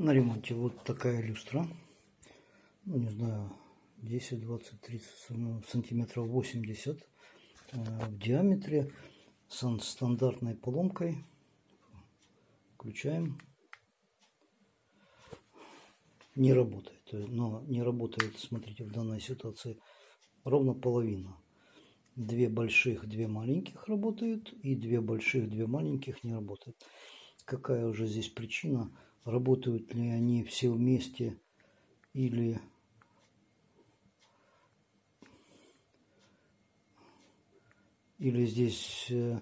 на ремонте вот такая люстра. Ну, не знаю, 10, 20, 30 сантиметров 80 э, в диаметре с стандартной поломкой. Включаем. Не работает. Но не работает, смотрите, в данной ситуации ровно половина. Две больших, две маленьких работают. И две больших, две маленьких не работают. Какая уже здесь причина? Работают ли они все вместе или или здесь э,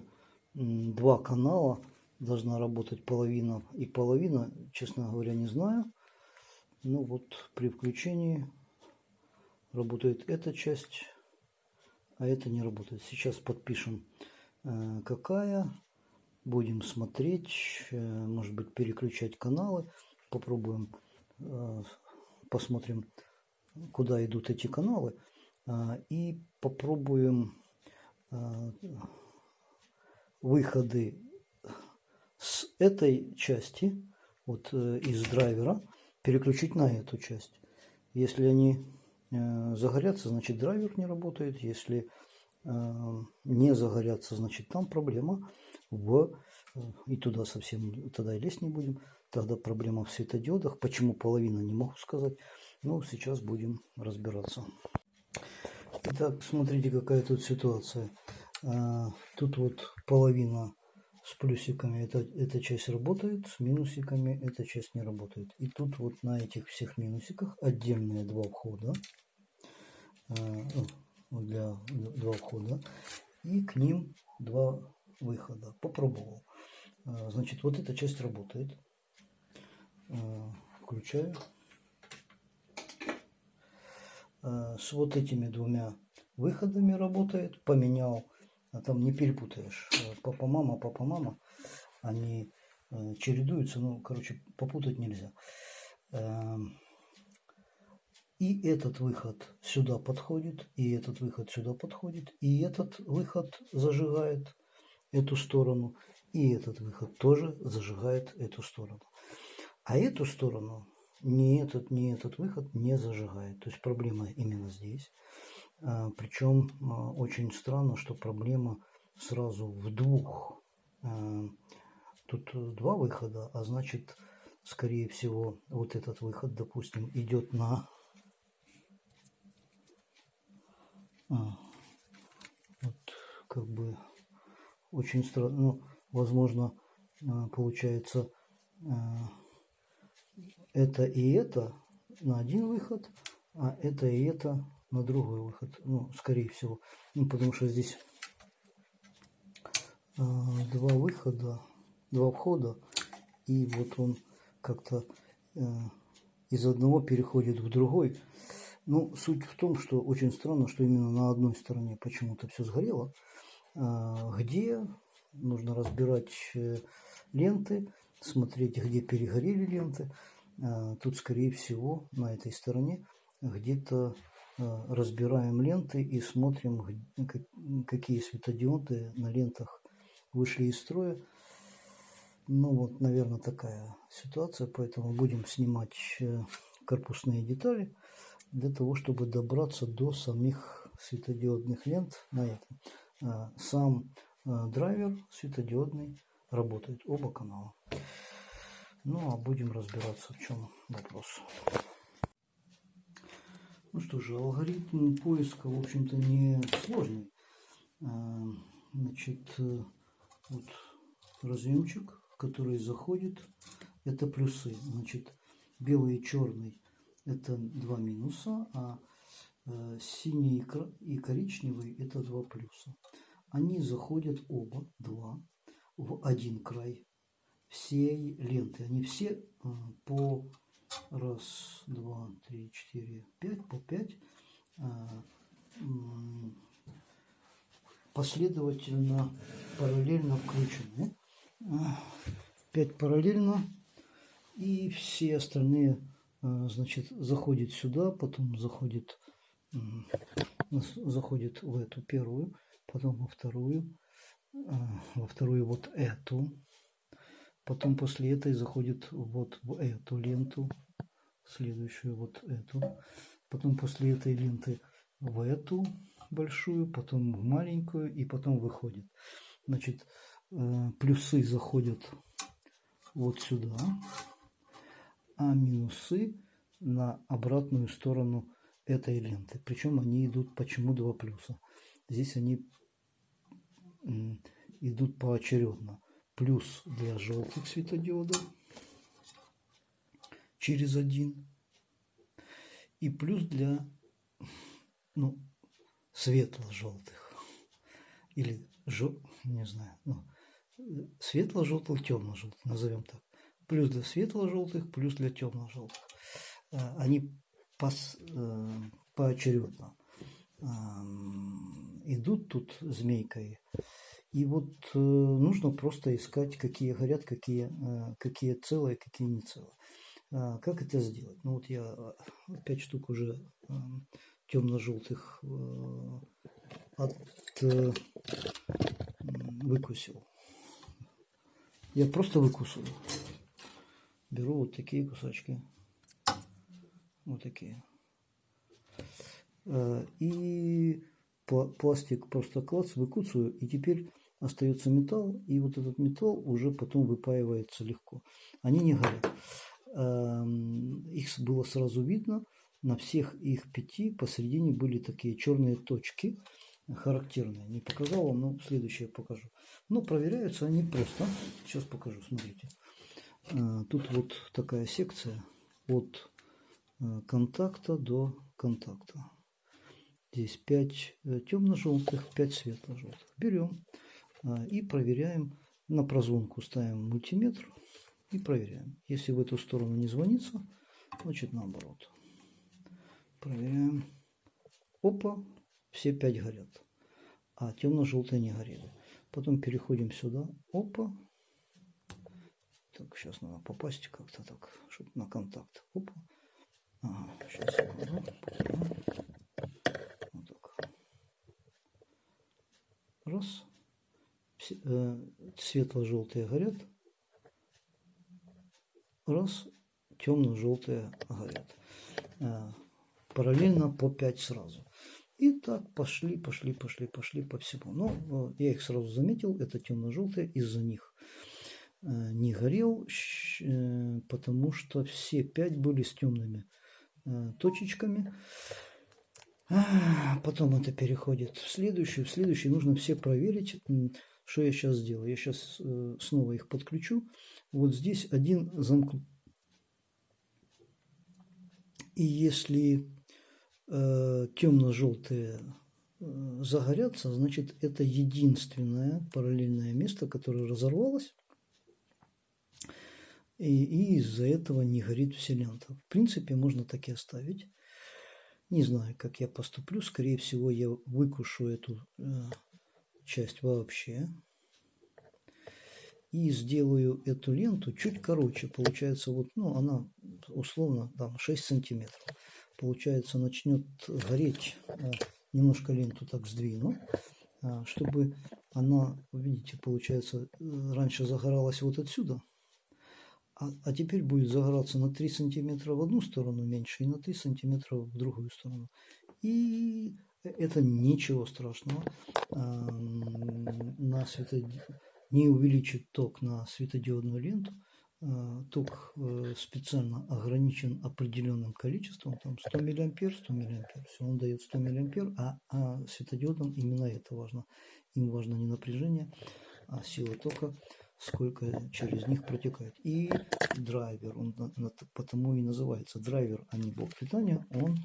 два канала должна работать половина и половина, честно говоря, не знаю. Ну вот при включении работает эта часть, а это не работает. Сейчас подпишем э, какая. Будем смотреть, э, может быть переключать каналы. Попробуем, посмотрим, куда идут эти каналы. И попробуем Э, выходы с этой части, вот э, из драйвера, переключить на эту часть. Если они э, загорятся, значит драйвер не работает. Если не загорятся, значит там проблема в и туда совсем тогда и лезть не будем. Тогда проблема в светодиодах. Почему половина, не могу сказать. Ну, сейчас будем разбираться. Итак, смотрите, какая тут ситуация. А, тут вот половина с плюсиками, это, эта часть работает, с минусиками эта часть не работает. И тут вот на этих всех минусиках отдельные два входа, а, ну, для два входа, и к ним два выхода. Попробовал. А, значит, вот эта часть работает. Включаю. Э, с вот этими двумя выходами работает. Поменял, а там не перепутаешь. Папа-мама, папа-мама. Они чередуются, ну, короче, попутать нельзя. И этот выход сюда подходит, и этот выход сюда подходит, и этот выход зажигает эту сторону, и этот выход тоже зажигает эту сторону. А эту сторону ни этот, ни этот выход не зажигает. То есть проблема именно здесь. А, Причем а, очень странно, что проблема сразу в двух. А, тут два выхода, а значит, скорее всего, вот этот выход, допустим, идет на вот как бы очень странно, ну, возможно, получается это и это на один выход, а это и это на другой выход. Ну, скорее всего. Ну, потому что здесь э, два выхода, два входа. И вот он как-то э, из одного переходит в другой. Ну, суть в том, что очень странно, что именно на одной стороне почему-то все сгорело. Э, где нужно разбирать э, ленты, смотреть, где перегорели ленты. А, тут, скорее всего, на этой стороне где-то а, разбираем ленты и смотрим, какие светодиоды на лентах вышли из строя. Ну вот, наверное, такая ситуация, поэтому будем снимать э, корпусные детали для того, чтобы добраться до самих светодиодных лент на этом. Сам драйвер светодиодный работает, оба канала. Ну, а будем разбираться, в чем вопрос. Ну что же, алгоритм поиска, в общем-то, не сложный. А, значит, э, вот разъемчик, который заходит, это плюсы. Значит, белый и черный это два минуса, а э, синий и коричневый это два плюса. Они заходят оба, два, в один край всей ленты. Они все а, по раз, два, три, четыре, пять, по пять а, последовательно, параллельно включены. А, пять параллельно. И все остальные, значит, заходит сюда, потом заходит, заходит в эту первую, потом во вторую, во вторую вот эту, Потом после этой заходит вот в эту ленту, следующую вот эту. Потом после этой ленты в эту большую, потом в маленькую и потом выходит. Значит, э, плюсы заходят вот сюда, а минусы на обратную сторону этой ленты. Причем они идут, почему два плюса? Здесь они идут поочередно. Плюс для желтых светодиодов через один. И плюс для ну, светло-желтых. Или, жел... не знаю, ну, светло-желтых, темно-желтых, назовем так. Плюс для светло-желтых, плюс для темно-желтых. А, они пос, э, поочередно идут тут змейкой. И вот э, нужно просто искать, какие горят, какие, э, какие целые, какие не целые. А, как это сделать? Ну вот я пять штук уже темно-желтых от, выкусил. Я просто выкусываю. Беру вот такие кусочки. Вот такие. Э, и пластик просто клац, выкусываю, и теперь остается металл, и вот этот металл уже потом выпаивается легко. Они не горят. Эм, их было сразу видно. На всех их пяти посередине были такие черные точки, характерные. Не показал вам, но следующее покажу. Но проверяются они просто. Сейчас покажу, смотрите. Э, тут вот такая секция от Э, контакта до контакта. Здесь 5 э, темно-желтых, 5 светло-желтых. Берем э, и проверяем. На прозвонку ставим мультиметр и проверяем. Если в эту сторону не звонится, значит наоборот. Проверяем. Опа, все 5 горят. А темно-желтые не горели. Потом переходим сюда. Опа. Так, сейчас надо попасть как-то так, чтобы на контакт. Опа. Ага, сейчас я покажу. Вот так. Раз. Э, светло-желтые горят. Раз. Темно-желтые горят. Э, параллельно по 5 сразу. И так пошли, пошли, пошли, пошли по всему. Но э, я их сразу заметил, это темно-желтые, из-за них не горел, потому что все пять были с темными Э, точечками. Потом это переходит в следующую. В следующую нужно все проверить, что я сейчас сделаю. Я сейчас э, снова их подключу. Вот здесь один замкнут. И если э, темно-желтые э, загорятся, значит это единственное параллельное место, которое разорвалось и, и из-за этого не горит вся лента. В принципе, можно так и оставить. Не знаю, как я поступлю. Скорее всего, я выкушу эту э, часть вообще. И сделаю эту ленту чуть короче. Получается, вот, ну, она условно там 6 сантиметров. Получается, начнет гореть. Э, немножко ленту так сдвину. Э, чтобы она, видите, получается, э, раньше загоралась вот отсюда а, а теперь будет загораться на 3 сантиметра в одну сторону меньше и на 3 сантиметра в другую сторону. И это ничего страшного. А, на светод... Не увеличит ток на светодиодную ленту. А, ток э, специально ограничен определенным количеством, там 100 миллиампер, 100 миллиампер, все, он дает 100 миллиампер, а, а светодиодам именно это важно. Им важно не напряжение, а сила тока сколько через них протекает. И драйвер, он потому и называется драйвер, а не блок питания, он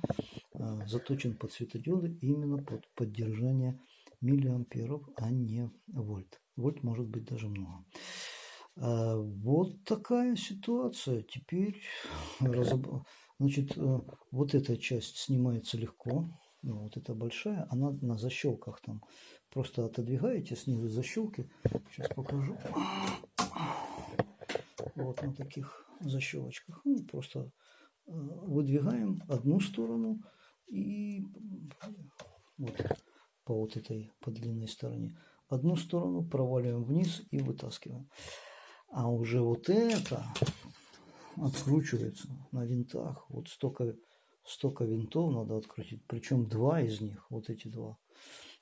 заточен под светодиоды именно под поддержание миллиамперов, а не вольт. Вольт может быть даже много. А, вот такая ситуация. Теперь разоб... значит, э, вот эта часть снимается легко. Ну, вот эта большая, она на защелках там Просто отодвигаете снизу защелки. Сейчас покажу. Вот на таких защелочках. Ну, просто э, выдвигаем одну сторону и вот по вот этой по длинной стороне. Одну сторону проваливаем вниз и вытаскиваем. А уже вот это откручивается на винтах. Вот столько, столько винтов надо открутить. Причем два из них, вот эти два,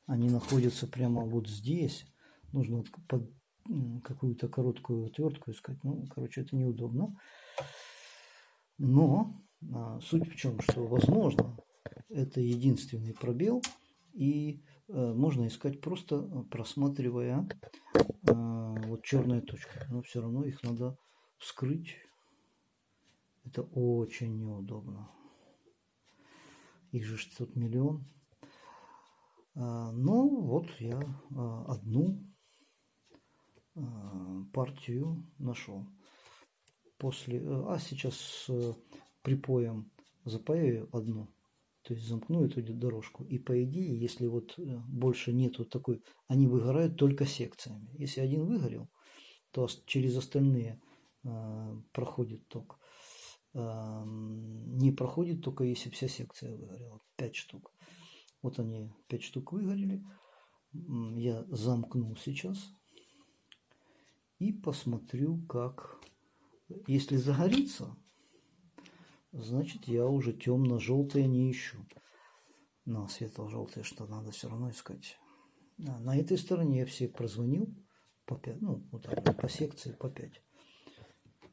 они находятся прямо вот здесь. Нужно под какую-то короткую отвертку искать. Ну, короче, это неудобно. Но а, суть в чем, что возможно, это единственный пробел, и а, можно искать просто просматривая а, вот черные точки. Но все равно их надо вскрыть. Это очень неудобно. Их же тут миллион. А, ну, вот я одну партию нашел. После, а сейчас припоем запаяю одну, то есть замкну эту дорожку. И по идее, если вот больше нету такой, они выгорают только секциями. Если один выгорел, то через остальные проходит ток. Не проходит только если вся секция выгорела. 5 штук. Вот они 5 штук выгорели. Я замкнул сейчас. И посмотрю, как... Если загорится, значит я уже темно-желтые не ищу. На светло-желтые что надо все равно искать. А, на этой стороне я все прозвонил по 5, ну, вот так, по секции по 5.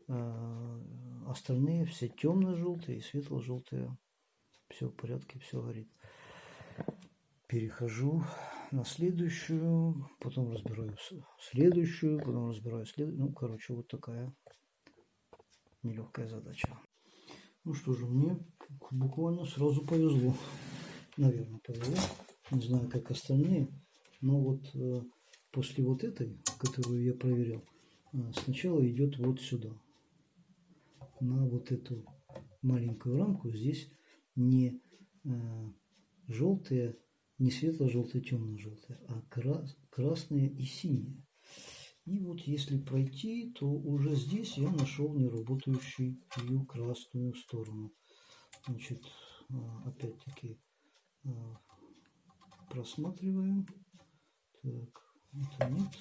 А, остальные все темно-желтые и светло-желтые. Все в порядке, все горит перехожу на следующую, потом разбираю следующую, потом разбираю следующую. Ну, короче, вот такая нелегкая задача. Ну что же, мне буквально сразу повезло. Наверное, повезло. Не знаю, как остальные. Но вот э, после вот этой, которую я проверял, э, сначала идет вот сюда. На вот эту маленькую рамку здесь не э, желтые не светло-желтые, темно-желтые, а крас красные и синие. И вот если пройти, то уже здесь я нашел неработающую красную сторону. Значит, а, опять-таки а, просматриваем. Так, это нет.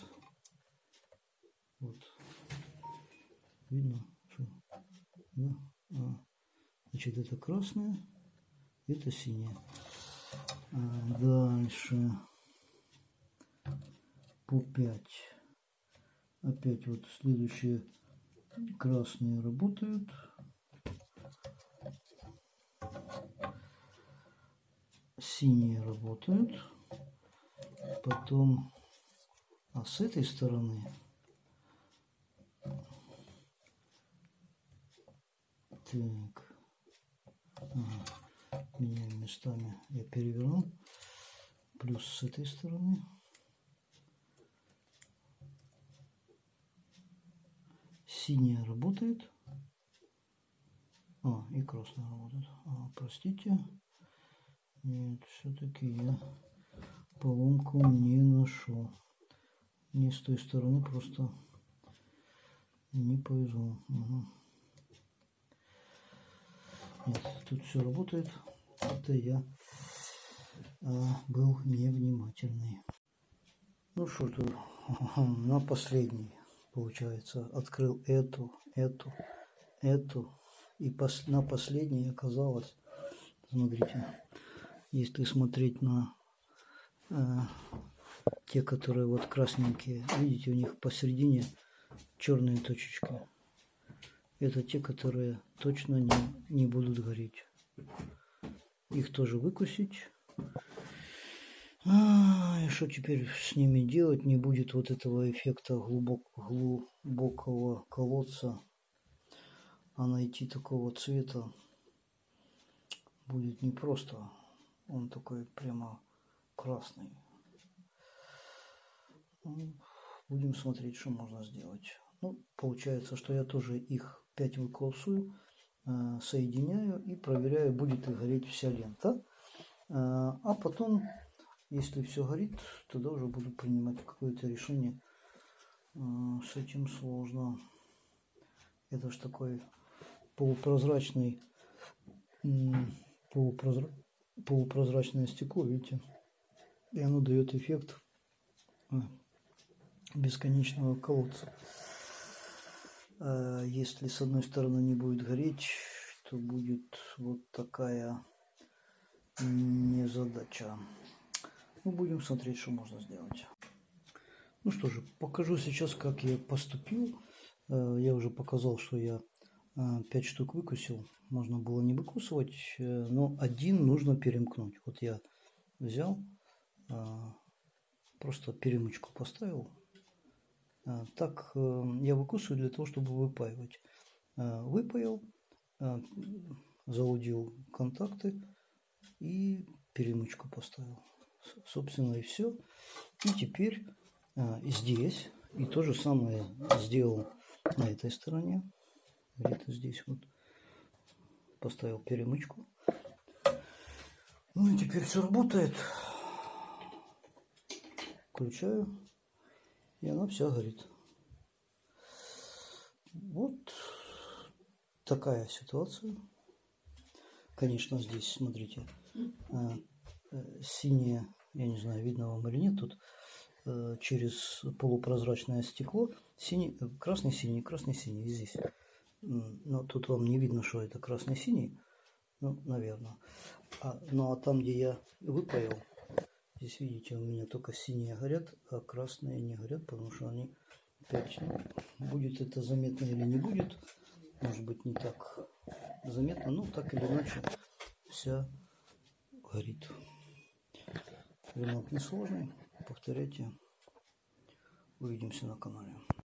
Вот. Видно, что да? а, значит, это красное, это синее. Дальше. По 5. Опять вот следующие красные работают. Синие работают. Потом, а с этой стороны так. Ага меняем местами. Я переверну. Плюс с этой стороны. Синяя работает. А, и красная работает. А, простите. Нет, все-таки я поломку не нашел. Не с той стороны, просто не повезло. Угу. Нет, тут все работает. Это я а, был невнимательный. Ну что тут, на последний, получается, открыл эту, эту, эту. И пос, на последней оказалось, смотрите, если смотреть на э, те, которые вот красненькие, видите, у них посередине черные точечки. Это те, которые точно не, не будут гореть. Их тоже выкусить. А, и что теперь с ними делать? Не будет вот этого эффекта глубок, глубокого колодца. А найти такого цвета будет непросто. Он такой прямо красный. Ну, будем смотреть, что можно сделать. Ну, получается, что я тоже их 5 выколсую, э, соединяю и проверяю, будет ли гореть вся лента. Э, а потом, если все горит, тогда уже буду принимать какое-то решение. Э, с этим сложно. Это же такой полупрозрачный, полупрозра... полупрозрачное стекло, видите? И оно дает эффект бесконечного колодца. э, если с одной стороны не будет гореть, то будет вот такая незадача. Ну, будем смотреть, что можно сделать. Ну что же, покажу сейчас, как я поступил. Э, я уже показал, что я 5 э, штук выкусил. Можно было не выкусывать, но один нужно перемкнуть. Вот я взял, просто перемычку поставил так э, я выкусываю для того, чтобы выпаивать. Выпаял, заудил контакты и перемычку поставил. Собственно и все. И теперь здесь, и то же самое сделал на этой стороне. Где-то здесь вот поставил перемычку. Ну и теперь все работает. Включаю и она вся горит. Вот такая ситуация. Конечно, здесь, смотрите, э, э, синее, я не знаю, видно вам или нет, тут э, через полупрозрачное стекло синий, красный-синий, красный-синий здесь. Но тут вам не видно, что это красный-синий, ну, наверное. А, ну, а там, где я выпаял, Здесь, видите, у меня только синие горят, а красные не горят, потому что они опять... Будет это заметно или не будет, может быть, не так заметно, но так или иначе вся горит. Ремонт несложный, повторяйте. Увидимся на канале.